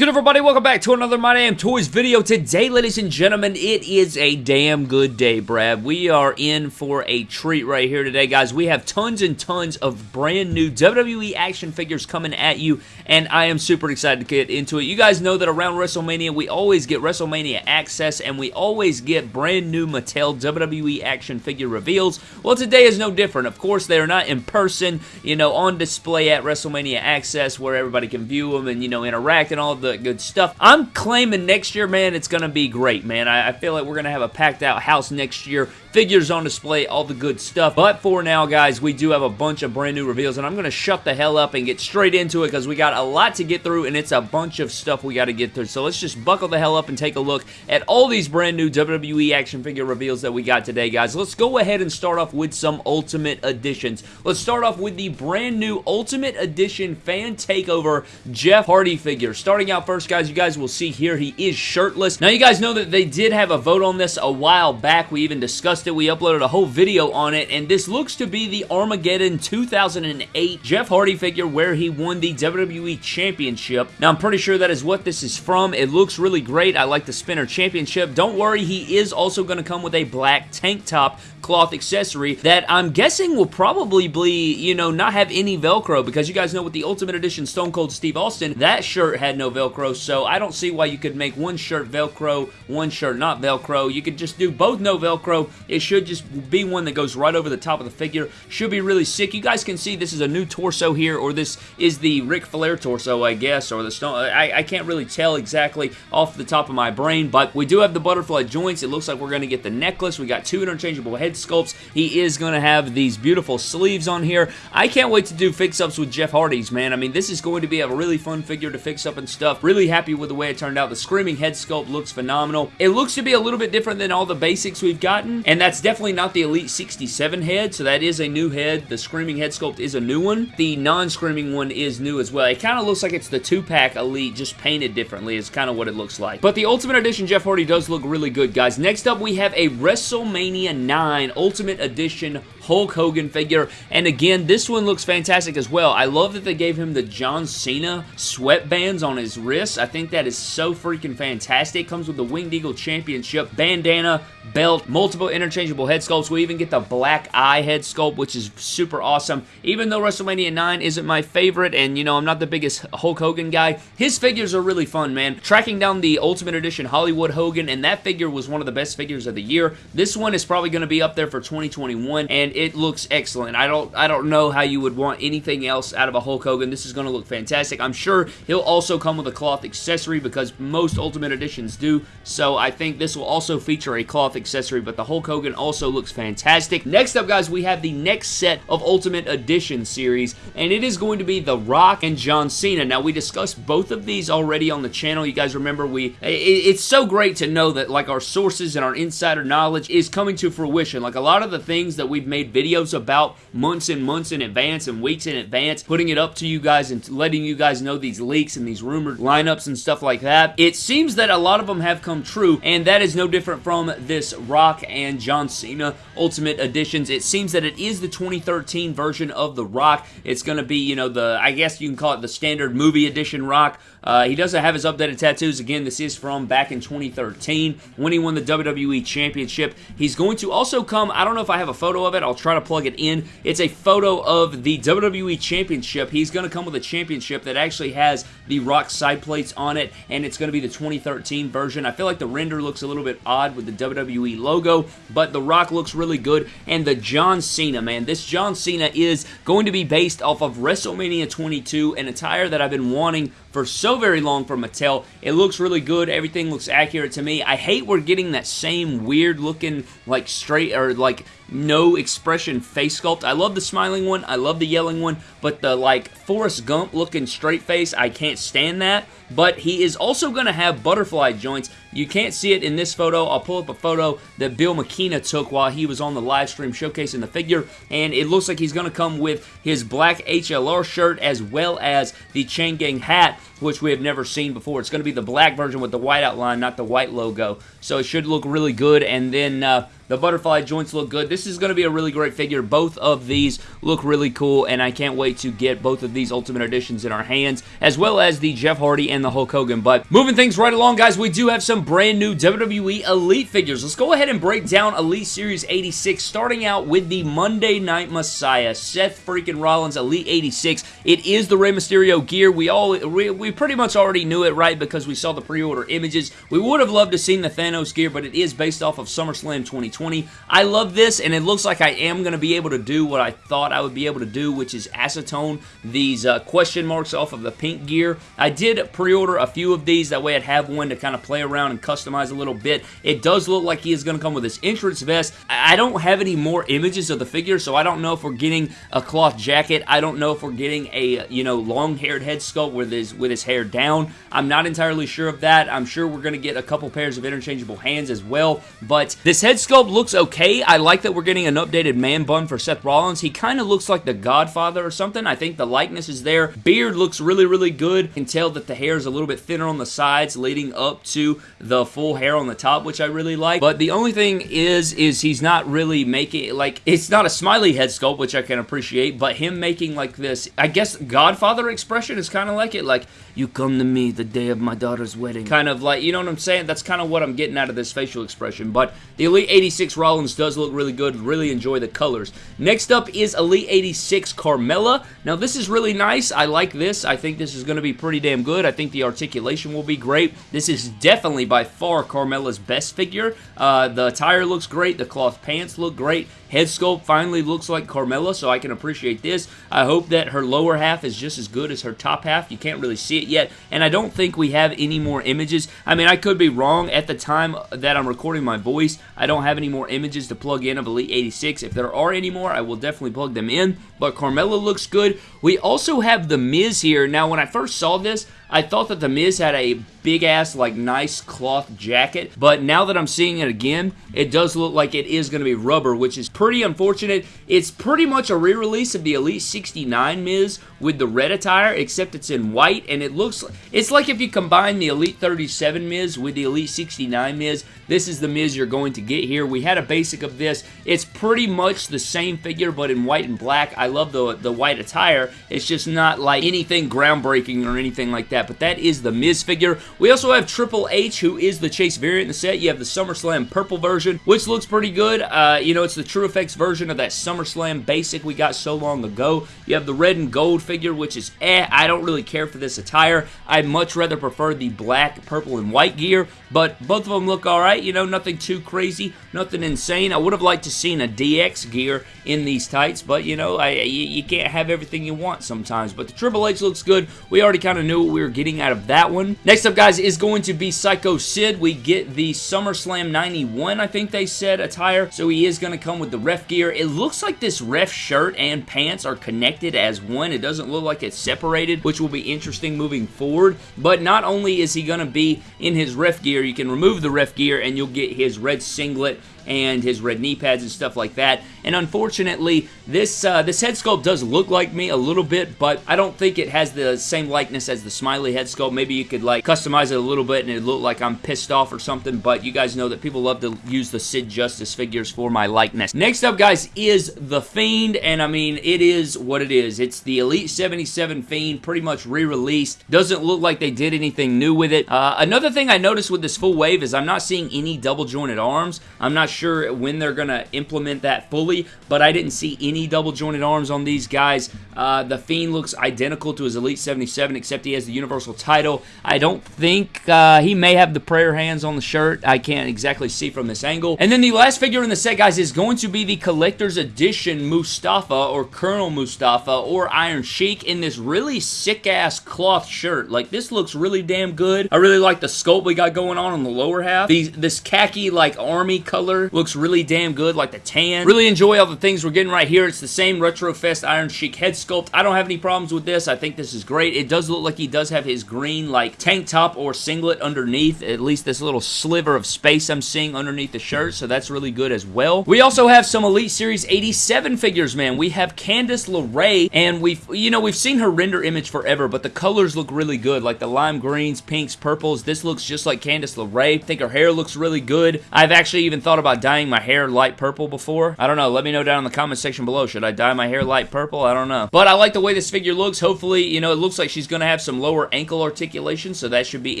Good everybody? Welcome back to another My Damn Toys video. Today, ladies and gentlemen, it is a damn good day, Brad. We are in for a treat right here today, guys. We have tons and tons of brand new WWE action figures coming at you, and I am super excited to get into it. You guys know that around WrestleMania, we always get WrestleMania access, and we always get brand new Mattel WWE action figure reveals. Well, today is no different. Of course, they are not in person, you know, on display at WrestleMania access where everybody can view them and, you know, interact and all the good stuff. I'm claiming next year, man, it's going to be great, man. I, I feel like we're going to have a packed out house next year figures on display, all the good stuff. But for now, guys, we do have a bunch of brand new reveals, and I'm going to shut the hell up and get straight into it because we got a lot to get through, and it's a bunch of stuff we got to get through. So let's just buckle the hell up and take a look at all these brand new WWE action figure reveals that we got today, guys. Let's go ahead and start off with some Ultimate Editions. Let's start off with the brand new Ultimate Edition Fan Takeover Jeff Hardy figure. Starting out first, guys, you guys will see here he is shirtless. Now, you guys know that they did have a vote on this a while back. We even discussed discussed it. We uploaded a whole video on it, and this looks to be the Armageddon 2008 Jeff Hardy figure where he won the WWE Championship. Now, I'm pretty sure that is what this is from. It looks really great. I like the Spinner Championship. Don't worry, he is also going to come with a black tank top cloth accessory that I'm guessing will probably be, you know, not have any Velcro because you guys know with the Ultimate Edition Stone Cold Steve Austin, that shirt had no Velcro, so I don't see why you could make one shirt Velcro, one shirt not Velcro. You could just do both no Velcro it should just be one that goes right over the top of the figure. Should be really sick. You guys can see this is a new torso here, or this is the Ric Flair torso, I guess, or the Stone. I, I can't really tell exactly off the top of my brain, but we do have the butterfly joints. It looks like we're going to get the necklace. We got two interchangeable head sculpts. He is going to have these beautiful sleeves on here. I can't wait to do fix-ups with Jeff Hardy's, man. I mean, this is going to be a really fun figure to fix up and stuff. Really happy with the way it turned out. The Screaming head sculpt looks phenomenal. It looks to be a little bit different than all the basics we've gotten, and that's definitely not the Elite 67 head, so that is a new head. The Screaming head sculpt is a new one. The non-Screaming one is new as well. It kind of looks like it's the two-pack Elite, just painted differently is kind of what it looks like. But the Ultimate Edition Jeff Hardy does look really good, guys. Next up, we have a WrestleMania 9 Ultimate Edition Hulk Hogan figure. And again, this one looks fantastic as well. I love that they gave him the John Cena sweatbands on his wrists. I think that is so freaking fantastic. Comes with the Winged Eagle Championship, bandana, belt, multiple interchangeable head sculpts. We even get the black eye head sculpt, which is super awesome. Even though WrestleMania 9 isn't my favorite, and, you know, I'm not the biggest Hulk Hogan guy, his figures are really fun, man. Tracking down the Ultimate Edition Hollywood Hogan, and that figure was one of the best figures of the year. This one is probably going to be up there for 2021, and it looks excellent. I don't I don't know how you would want anything else out of a Hulk Hogan. This is going to look fantastic. I'm sure he'll also come with a cloth accessory because most Ultimate Editions do, so I think this will also feature a cloth accessory, but the Hulk Hogan also looks fantastic. Next up, guys, we have the next set of Ultimate Edition series, and it is going to be The Rock and John Cena. Now, we discussed both of these already on the channel. You guys remember we... it's so great to know that, like, our sources and our insider knowledge is coming to fruition. Like, a lot of the things that we've made videos about months and months in advance and weeks in advance, putting it up to you guys and letting you guys know these leaks and these rumored lineups and stuff like that. It seems that a lot of them have come true, and that is no different from this Rock and John Cena Ultimate Editions. It seems that it is the 2013 version of The Rock. It's going to be, you know, the, I guess you can call it the standard movie edition Rock. Uh, he doesn't have his updated tattoos. Again, this is from back in 2013 when he won the WWE Championship. He's going to also come, I don't know if I have a photo of it. I'll try to plug it in. It's a photo of the WWE Championship. He's going to come with a championship that actually has the Rock side plates on it, and it's going to be the 2013 version. I feel like the render looks a little bit odd with the WWE logo, but the Rock looks really good, and the John Cena, man. This John Cena is going to be based off of WrestleMania 22, an attire that I've been wanting for so very long from Mattel. It looks really good. Everything looks accurate to me. I hate we're getting that same weird looking like straight or like no expression face sculpt. I love the smiling one. I love the yelling one. But the like Forrest Gump looking straight face, I can't stand that. But he is also going to have butterfly joints You can't see it in this photo. I'll pull up a photo that Bill McKenna took while he was on the live stream showcasing the figure, and it looks like he's going to come with his black HLR shirt as well as the Chain Gang hat, which we have never seen before. It's going to be the black version with the white outline, not the white logo. So it should look really good, and then... Uh, the butterfly joints look good. This is going to be a really great figure. Both of these look really cool, and I can't wait to get both of these Ultimate Editions in our hands, as well as the Jeff Hardy and the Hulk Hogan. But moving things right along, guys, we do have some brand new WWE Elite figures. Let's go ahead and break down Elite Series 86, starting out with the Monday Night Messiah, Seth freaking Rollins Elite 86. It is the Rey Mysterio gear. We all we, we pretty much already knew it, right, because we saw the pre-order images. We would have loved to seen the Thanos gear, but it is based off of SummerSlam 2020. 2020. I love this, and it looks like I am going to be able to do what I thought I would be able to do, which is acetone these uh, question marks off of the pink gear. I did pre-order a few of these, that way I'd have one to kind of play around and customize a little bit. It does look like he is going to come with his entrance vest. I don't have any more images of the figure, so I don't know if we're getting a cloth jacket. I don't know if we're getting a, you know, long-haired head sculpt with his, with his hair down. I'm not entirely sure of that. I'm sure we're going to get a couple pairs of interchangeable hands as well, but this head sculpt looks okay. I like that we're getting an updated man bun for Seth Rollins. He kind of looks like the Godfather or something. I think the likeness is there. Beard looks really, really good. Can tell that the hair is a little bit thinner on the sides leading up to the full hair on the top, which I really like. But the only thing is, is he's not really making, like, it's not a smiley head sculpt, which I can appreciate, but him making, like, this, I guess, Godfather expression is kind of like it. Like, you come to me the day of my daughter's wedding. Kind of like, you know what I'm saying? That's kind of what I'm getting out of this facial expression. But the Elite 86 Rollins does look really good. Really enjoy the colors. Next up is Elite 86 Carmella. Now, this is really nice. I like this. I think this is going to be pretty damn good. I think the articulation will be great. This is definitely by far Carmella's best figure. Uh, the attire looks great. The cloth pants look great. Head sculpt finally looks like Carmella, so I can appreciate this. I hope that her lower half is just as good as her top half. You can't really see it yet, and I don't think we have any more images. I mean, I could be wrong at the time that I'm recording my voice. I don't have any more images to plug in of Elite 86. If there are any more, I will definitely plug them in, but Carmella looks good. We also have The Miz here. Now, when I first saw this, I thought that The Miz had a big ass, like, nice cloth jacket, but now that I'm seeing it again, it does look like it is going to be rubber, which is pretty unfortunate. It's pretty much a re-release of the Elite 69 Miz with the red attire, except it's in white, and it looks, it's like if you combine the Elite 37 Miz with the Elite 69 Miz, this is the Miz you're going to get here. We had a basic of this. It's pretty much the same figure, but in white and black. I love the, the white attire. It's just not like anything groundbreaking or anything like that but that is the Miz figure. We also have Triple H, who is the Chase variant in the set. You have the SummerSlam purple version, which looks pretty good. Uh, you know, it's the TrueFX version of that SummerSlam basic we got so long ago. You have the red and gold figure, which is eh, I don't really care for this attire. I'd much rather prefer the black, purple, and white gear, but both of them look alright. You know, nothing too crazy, nothing insane. I would have liked to seen a DX gear in these tights, but you know, I, you, you can't have everything you want sometimes. But the Triple H looks good. We already kind of knew what we were getting out of that one. Next up, guys, is going to be Psycho Sid. We get the SummerSlam 91, I think they said, attire. So he is going to come with the ref gear. It looks like this ref shirt and pants are connected as one. It doesn't look like it's separated, which will be interesting moving forward. But not only is he going to be in his ref gear, you can remove the ref gear and you'll get his red singlet and his red knee pads and stuff like that. And unfortunately, this uh, this head sculpt does look like me a little bit, but I don't think it has the same likeness as the Smiley head sculpt. Maybe you could like customize it a little bit and it look like I'm pissed off or something, but you guys know that people love to use the Sid Justice figures for my likeness. Next up, guys, is The Fiend, and I mean, it is what it is. It's the Elite 77 Fiend, pretty much re-released. Doesn't look like they did anything new with it. Uh, another thing I noticed with this full wave is I'm not seeing any double jointed arms. I'm not sure when they're going to implement that fully, but I didn't see any double jointed arms on these guys. Uh, the Fiend looks identical to his Elite 77, except he has the Universal title. I don't think uh, he may have the prayer hands on the shirt. I can't exactly see from this angle. And then the last figure in the set, guys, is going to be the Collector's Edition Mustafa or Colonel Mustafa or Iron Sheik in this really sick-ass cloth shirt. Like, this looks really damn good. I really like the sculpt we got going on on the lower half. These, this khaki, like, army color Looks really damn good, like the tan. Really enjoy all the things we're getting right here. It's the same Retrofest Iron Sheik head sculpt. I don't have any problems with this. I think this is great. It does look like he does have his green, like, tank top or singlet underneath. At least this little sliver of space I'm seeing underneath the shirt, so that's really good as well. We also have some Elite Series 87 figures, man. We have Candice LeRae, and we've, you know, we've seen her render image forever, but the colors look really good, like the lime greens, pinks, purples. This looks just like Candice LeRae. I think her hair looks really good. I've actually even thought about dyeing my hair light purple before. I don't know. Let me know down in the comment section below. Should I dye my hair light purple? I don't know. But I like the way this figure looks. Hopefully, you know, it looks like she's going to have some lower ankle articulation, so that should be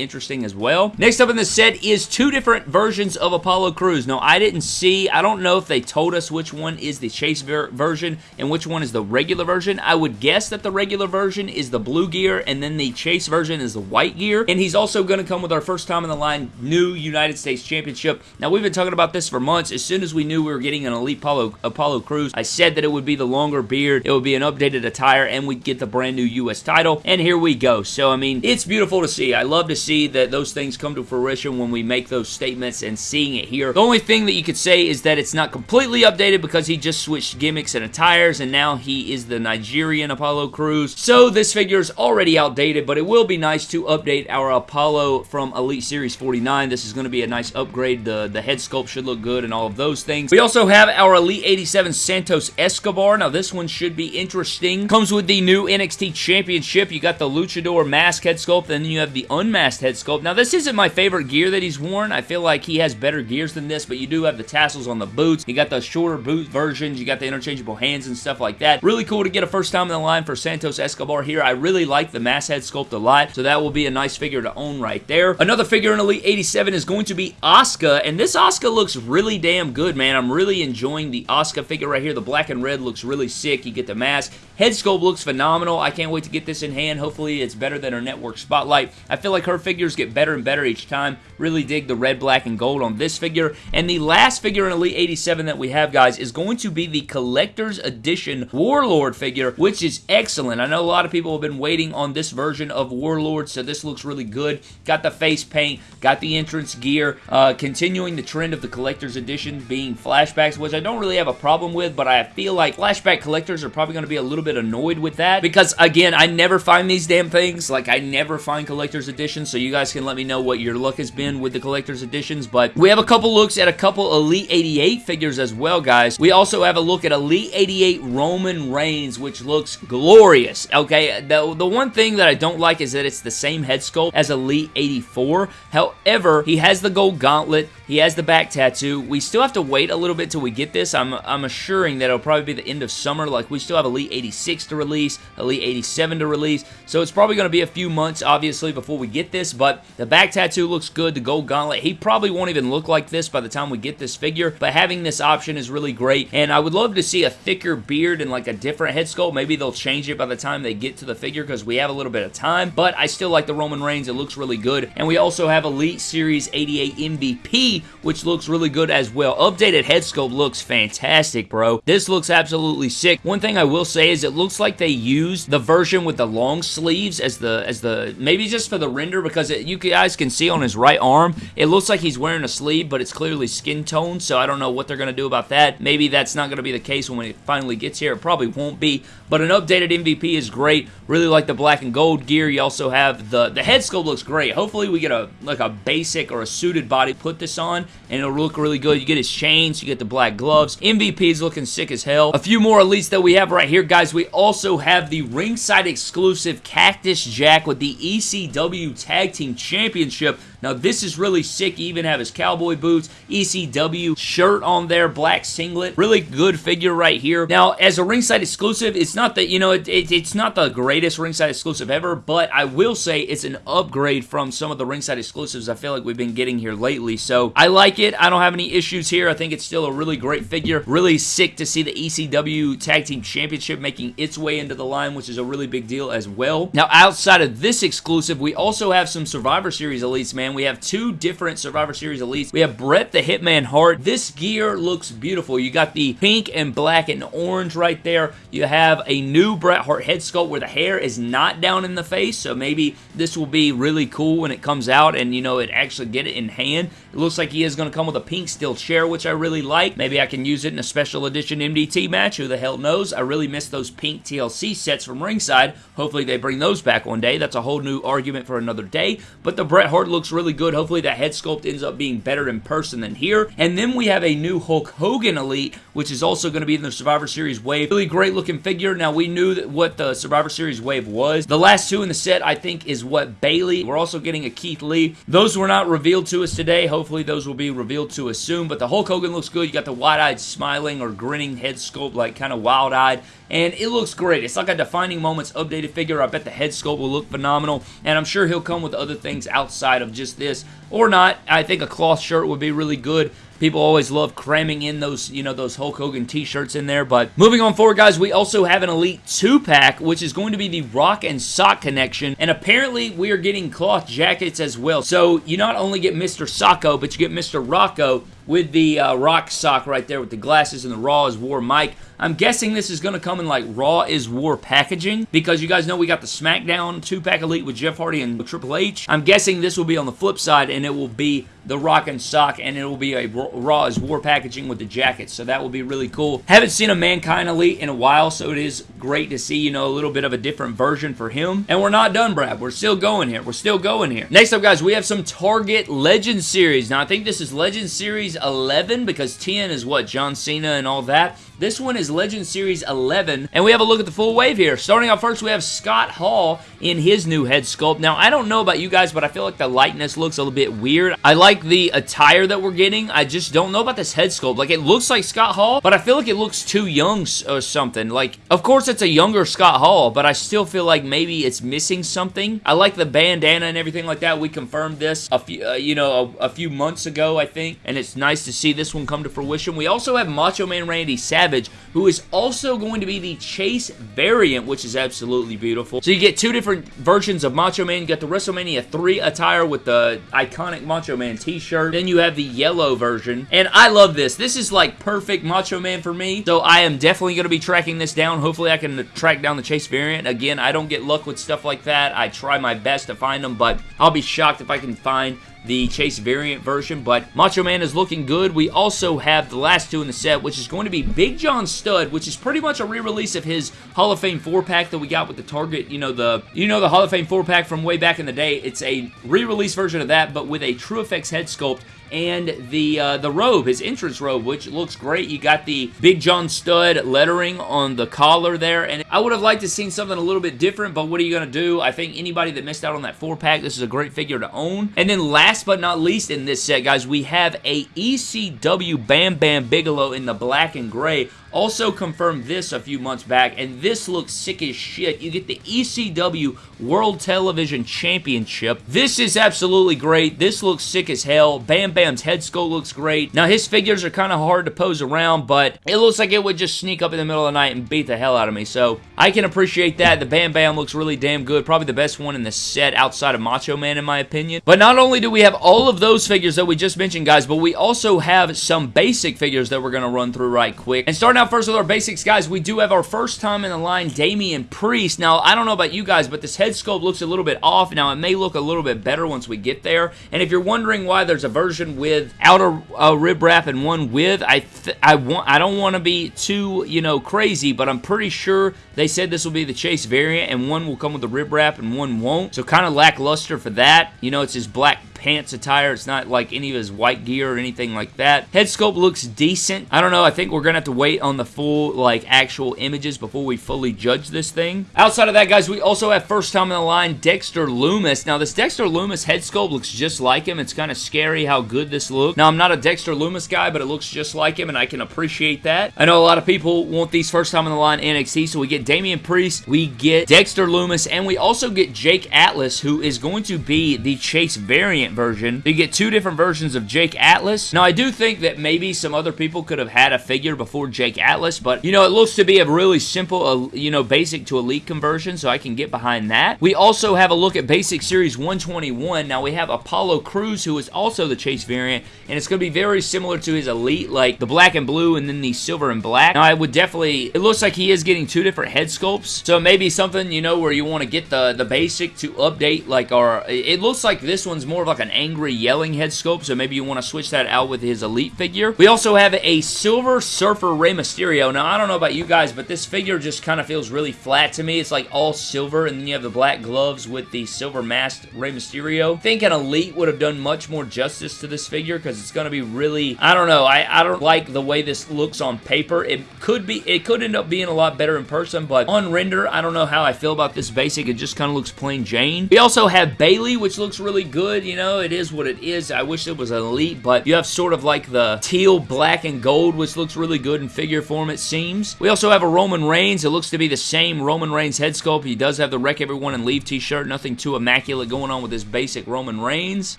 interesting as well. Next up in the set is two different versions of Apollo Crews. No, I didn't see, I don't know if they told us which one is the Chase ver version and which one is the regular version. I would guess that the regular version is the blue gear and then the Chase version is the white gear. And he's also going to come with our first time in the line new United States Championship. Now, we've been talking about this for months. As soon as we knew we were getting an Elite Apollo, Apollo Crews, I said that it would be the longer beard, it would be an updated attire, and we'd get the brand new U.S. title. And here we go. So, I mean, it's beautiful to see. I love to see that those things come to fruition when we make those statements and seeing it here. The only thing that you could say is that it's not completely updated because he just switched gimmicks and attires, and now he is the Nigerian Apollo Crews. So, this figure is already outdated, but it will be nice to update our Apollo from Elite Series 49. This is going to be a nice upgrade. The, the head sculpt should look good and all of those things. We also have our Elite 87 Santos Escobar. Now, this one should be interesting. Comes with the new NXT Championship. You got the Luchador mask head sculpt, and then you have the unmasked head sculpt. Now, this isn't my favorite gear that he's worn. I feel like he has better gears than this, but you do have the tassels on the boots. You got the shorter boot versions. You got the interchangeable hands and stuff like that. Really cool to get a first time in the line for Santos Escobar here. I really like the mask head sculpt a lot, so that will be a nice figure to own right there. Another figure in Elite 87 is going to be Asuka, and this Asuka looks really damn good, man. I'm really enjoying the Asuka figure right here. The black and red looks really sick. You get the mask. Head sculpt looks phenomenal. I can't wait to get this in hand. Hopefully, it's better than her network spotlight. I feel like her figures get better and better each time. Really dig the red, black, and gold on this figure. And the last figure in Elite 87 that we have, guys, is going to be the Collector's Edition Warlord figure, which is excellent. I know a lot of people have been waiting on this version of Warlord, so this looks really good. Got the face paint, got the entrance gear, uh, continuing the trend of the Collector's Edition being flashbacks, which I don't really have a problem with, but I feel like flashback collectors are probably going to be a little bit annoyed with that, because, again, I never find these damn things. Like, I never find Collector's Editions, so you guys can let me know what your luck has been with the Collector's Editions, but we have a couple looks at a couple Elite 88 figures as well, guys. We also have a look at Elite 88 Roman Reigns, which looks glorious, okay? The, the one thing that I don't like is that it's the same head sculpt as Elite 84. However, he has the gold gauntlet, he has the back tattoo. We still have to wait a little bit till we get this. I'm, I'm assuring that it'll probably be the end of summer. Like, we still have Elite 86 to release, Elite 87 to release, so it's probably going to be a few months, obviously, before we get this, but the back tattoo looks good, the gold gauntlet. He probably won't even look like this by the time we get this figure, but having this option is really great, and I would love to see a thicker beard and like a different head sculpt. Maybe they'll change it by the time they get to the figure because we have a little bit of time, but I still like the Roman Reigns. It looks really good, and we also have Elite Series 88 MVP, which looks really good as well. Updated head sculpt looks fantastic, bro. This looks absolutely sick. One thing I will say is it looks like they used the version with the long sleeves as the, as the maybe just for the render because it, you guys can see on his right arm, it looks like he's wearing a sleeve, but it's clearly skin tone, so I don't know what they're going to do about that. Maybe that's not going to be the case when it finally gets here. It probably won't be, but an updated MVP is great. Really like the black and gold gear. You also have the, the head sculpt looks great. Hopefully we get a like a basic or a suited body put this on, and it'll look really good. You get his chains, you get the black gloves. MVP is looking sick as hell. A few more elites that we have right here, guys. We also have the ringside exclusive Cactus Jack with the ECW Tag Team Championship. Now, this is really sick. You even have his cowboy boots, ECW shirt on there, black singlet. Really good figure right here. Now, as a ringside exclusive, it's not that, you know, it, it, it's not the greatest ringside exclusive ever, but I will say it's an upgrade from some of the ringside exclusives I feel like we've been getting here lately. So, I like it. I don't have any issues here. I think it's still a really great figure. Really sick to see the ECW Tag Team Championship making its way into the line, which is a really big deal as well. Now, outside of this exclusive, we also have some Survivor Series elites, man We have two different Survivor Series elites. We have Bret the Hitman Hart. This gear looks beautiful. You got the pink and black and orange right there. You have a new Bret Hart head sculpt where the hair is not down in the face, so maybe this will be really cool when it comes out and, you know, it actually get it in hand. It looks like he is going to come with a pink steel chair, which I really like. Maybe I can use it in a special edition MDT match. Who the hell knows? I really miss those pink TLC sets from ringside. Hopefully they bring those back one day. That's a whole new argument for another day. But the Bret Hart looks really good. Hopefully that head sculpt ends up being better in person than here. And then we have a new Hulk Hogan Elite, which is also going to be in the Survivor Series wave. Really great looking figure. Now we knew that what the Survivor Series wave was. The last two in the set, I think, is what Bayley. We're also getting a Keith Lee. Those were not revealed to us today. Hopefully those will be revealed to us soon. But the Hulk Hogan looks good. You got the wide-eyed smiling or grinning head sculpt, like kind of wild-eyed and it looks great. It's like a defining moments updated figure. I bet the head sculpt will look phenomenal, and I'm sure he'll come with other things outside of just this, or not. I think a cloth shirt would be really good. People always love cramming in those, you know, those Hulk Hogan t-shirts in there. But moving on forward, guys, we also have an Elite 2-pack, which is going to be the Rock and Sock connection. And apparently, we are getting cloth jackets as well. So you not only get Mr. Socko, but you get Mr. Rocco with the uh, rock sock right there with the glasses and the Raw is War mic. I'm guessing this is going to come in like Raw is War packaging because you guys know we got the SmackDown 2-pack Elite with Jeff Hardy and Triple H. I'm guessing this will be on the flip side and it will be the Rock and Sock and it will be a Raw is War packaging with the jacket. So that will be really cool. Haven't seen a Mankind Elite in a while so it is great to see, you know, a little bit of a different version for him. And we're not done, Brad. We're still going here. We're still going here. Next up, guys, we have some Target Legend Series. Now, I think this is Legend Series 11 because 10 is what? John Cena and all that. This one is Legend Series 11, and we have a look at the full wave here. Starting off first, we have Scott Hall in his new head sculpt. Now, I don't know about you guys, but I feel like the lightness looks a little bit weird. I like the attire that we're getting. I just don't know about this head sculpt. Like, it looks like Scott Hall, but I feel like it looks too young or something. Like, of course, it's a younger Scott Hall, but I still feel like maybe it's missing something. I like the bandana and everything like that. We confirmed this a few, uh, you know, a, a few months ago, I think, and it's nice to see this one come to fruition. We also have Macho Man Randy Savage Savage, who is also going to be the Chase variant, which is absolutely beautiful. So you get two different versions of Macho Man. You got the WrestleMania 3 attire with the iconic Macho Man t-shirt. Then you have the yellow version. And I love this. This is like perfect Macho Man for me. So I am definitely going to be tracking this down. Hopefully I can track down the Chase variant. Again, I don't get luck with stuff like that. I try my best to find them, but I'll be shocked if I can find the Chase variant version, but Macho Man is looking good. We also have the last two in the set, which is going to be Big John Studd, which is pretty much a re-release of his Hall of Fame 4-pack that we got with the Target, you know, the you know the Hall of Fame 4-pack from way back in the day. It's a re-release version of that, but with a TrueFX head sculpt and the uh, the robe, his entrance robe, which looks great. You got the Big John Studd lettering on the collar there, and I would have liked to seen something a little bit different, but what are you going to do? I think anybody that missed out on that four-pack, this is a great figure to own. And then last but not least in this set, guys, we have a ECW Bam Bam Bigelow in the black and gray also confirmed this a few months back, and this looks sick as shit. You get the ECW World Television Championship. This is absolutely great. This looks sick as hell. Bam Bam's head sculpt looks great. Now, his figures are kind of hard to pose around, but it looks like it would just sneak up in the middle of the night and beat the hell out of me, so I can appreciate that. The Bam Bam looks really damn good. Probably the best one in the set outside of Macho Man, in my opinion. But not only do we have all of those figures that we just mentioned, guys, but we also have some basic figures that we're going to run through right quick. And starting now, first with our basics, guys, we do have our first time in the line, Damian Priest. Now, I don't know about you guys, but this head sculpt looks a little bit off. Now, it may look a little bit better once we get there. And if you're wondering why there's a version with outer uh, rib wrap and one with, I I want I don't want to be too you know crazy, but I'm pretty sure they said this will be the Chase variant, and one will come with the rib wrap and one won't. So kind of lackluster for that. You know, it's his black pants attire. It's not like any of his white gear or anything like that. Head sculpt looks decent. I don't know. I think we're going to have to wait on the full, like, actual images before we fully judge this thing. Outside of that, guys, we also have first time in the line, Dexter Lumis. Now, this Dexter Lumis head sculpt looks just like him. It's kind of scary how good this looks. Now, I'm not a Dexter Lumis guy, but it looks just like him, and I can appreciate that. I know a lot of people want these first time in the line NXT, so we get Damian Priest, we get Dexter Lumis, and we also get Jake Atlas, who is going to be the Chase variant version. You get two different versions of Jake Atlas. Now, I do think that maybe some other people could have had a figure before Jake Atlas, but, you know, it looks to be a really simple, uh, you know, basic to elite conversion, so I can get behind that. We also have a look at Basic Series 121. Now, we have Apollo Crews, who is also the Chase variant, and it's going to be very similar to his elite, like the black and blue and then the silver and black. Now, I would definitely, it looks like he is getting two different head sculpts, so maybe something, you know, where you want to get the, the basic to update, like our, it looks like this one's more of like an angry yelling head sculpt, so maybe you want to switch that out with his elite figure. We also have a Silver Surfer Rey Mysterio. Now, I don't know about you guys, but this figure just kind of feels really flat to me. It's like all silver, and then you have the black gloves with the silver masked Rey Mysterio. I think an elite would have done much more justice to this figure because it's going to be really, I don't know, I, I don't like the way this looks on paper. It could be, it could end up being a lot better in person, but on render, I don't know how I feel about this basic. It just kind of looks plain Jane. We also have Bayley, which looks really good. You know, it is what it is. I wish it was an elite, but you have sort of like the teal, black, and gold, which looks really good in figure form, it seems. We also have a Roman Reigns. It looks to be the same Roman Reigns head sculpt. He does have the Wreck Everyone and Leave t-shirt. Nothing too immaculate going on with this basic Roman Reigns.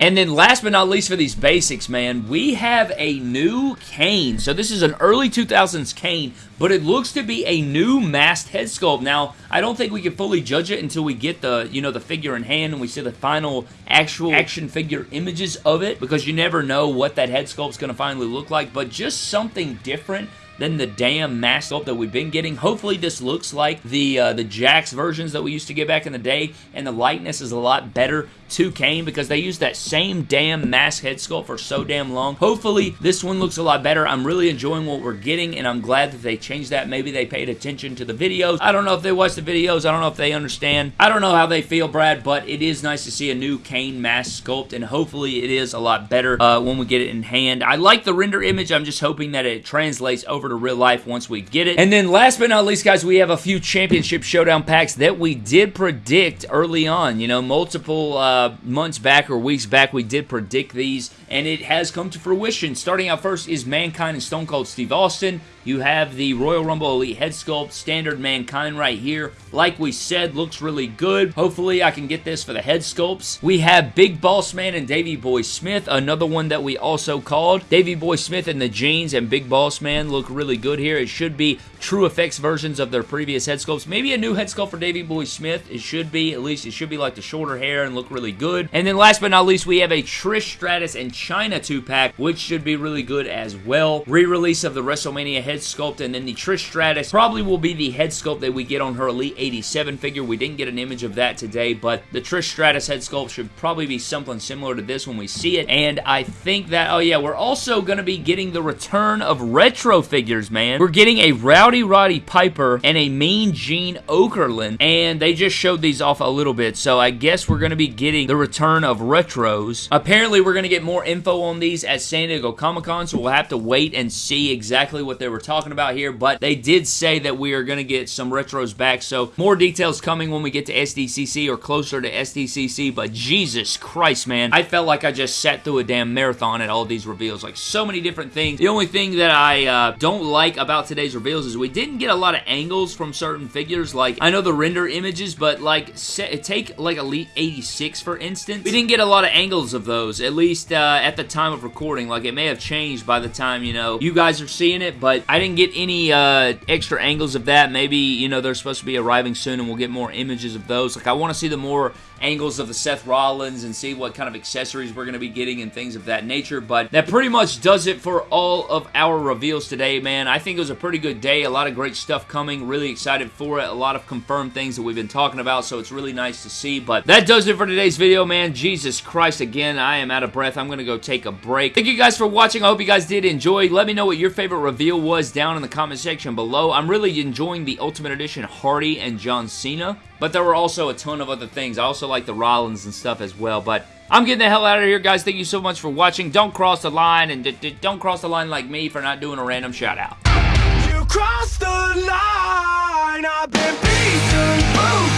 And then last but not least for these basics, man, we have a new Kane. So this is an early 2000s Kane, but it looks to be a new masked head sculpt. Now, I don't think we can fully judge it until we get the, you know, the figure in hand and we see the final actual action figure images of it because you never know what that head sculpt's going to finally look like, but just something different than the damn mask sculpt that we've been getting. Hopefully this looks like the uh, the Jakks versions that we used to get back in the day, and the likeness is a lot better to Kane because they used that same damn mask head sculpt for so damn long. Hopefully this one looks a lot better. I'm really enjoying what we're getting, and I'm glad that they changed that. Maybe they paid attention to the videos. I don't know if they watched the videos. I don't know if they understand. I don't know how they feel, Brad, but it is nice to see a new Kane mask sculpt, and hopefully it is a lot better uh, when we get it in hand. I like the render image. I'm just hoping that it translates over to real life once we get it. And then last but not least, guys, we have a few Championship Showdown packs that we did predict early on. You know, multiple uh, Uh, months back or weeks back, we did predict these, and it has come to fruition. Starting out first is Mankind and Stone Cold Steve Austin. You have the Royal Rumble Elite head sculpt, standard Mankind right here. Like we said, looks really good. Hopefully I can get this for the head sculpts. We have Big Boss Man and Davey Boy Smith, another one that we also called. Davey Boy Smith and the jeans and Big Boss Man look really good here. It should be TrueFX versions of their previous head sculpts. Maybe a new head sculpt for Davey Boy Smith. It should be. At least it should be like the shorter hair and look really good. And then last but not least, we have a Trish Stratus and Chyna 2-pack, which should be really good as well. Re-release of the WrestleMania head sculpt, and then the Trish Stratus probably will be the head sculpt that we get on her Elite 87 figure. We didn't get an image of that today, but the Trish Stratus head sculpt should probably be something similar to this when we see it, and I think that, oh yeah, we're also going to be getting the return of retro figures, man. We're getting a Rowdy Roddy Piper and a Mean Gene Okerlund, and they just showed these off a little bit, so I guess we're going to be getting the return of retros. Apparently, we're going to get more info on these at San Diego Comic-Con, so we'll have to wait and see exactly what they were talking about here, but they did say that we are going to get some retros back, so more details coming when we get to SDCC or closer to SDCC, but Jesus Christ, man, I felt like I just sat through a damn marathon at all these reveals, like so many different things. The only thing that I uh, don't like about today's reveals is we didn't get a lot of angles from certain figures, like, I know the render images, but like, take like Elite 86, for instance, we didn't get a lot of angles of those, at least uh, at the time of recording, like, it may have changed by the time, you know, you guys are seeing it, but I didn't get any uh, extra angles of that. Maybe, you know, they're supposed to be arriving soon and we'll get more images of those. Like, I want to see the more angles of the Seth Rollins and see what kind of accessories we're going to be getting and things of that nature. But that pretty much does it for all of our reveals today, man. I think it was a pretty good day. A lot of great stuff coming. Really excited for it. A lot of confirmed things that we've been talking about, so it's really nice to see. But that does it for today's video, man. Jesus Christ, again, I am out of breath. I'm going to go take a break. Thank you guys for watching. I hope you guys did enjoy. Let me know what your favorite reveal was down in the comment section below. I'm really enjoying the Ultimate Edition Hardy and John Cena. But there were also a ton of other things. I also like the Rollins and stuff as well. But I'm getting the hell out of here, guys. Thank you so much for watching. Don't cross the line, and don't cross the line like me for not doing a random shout out. You crossed the line. I've been beaten, broken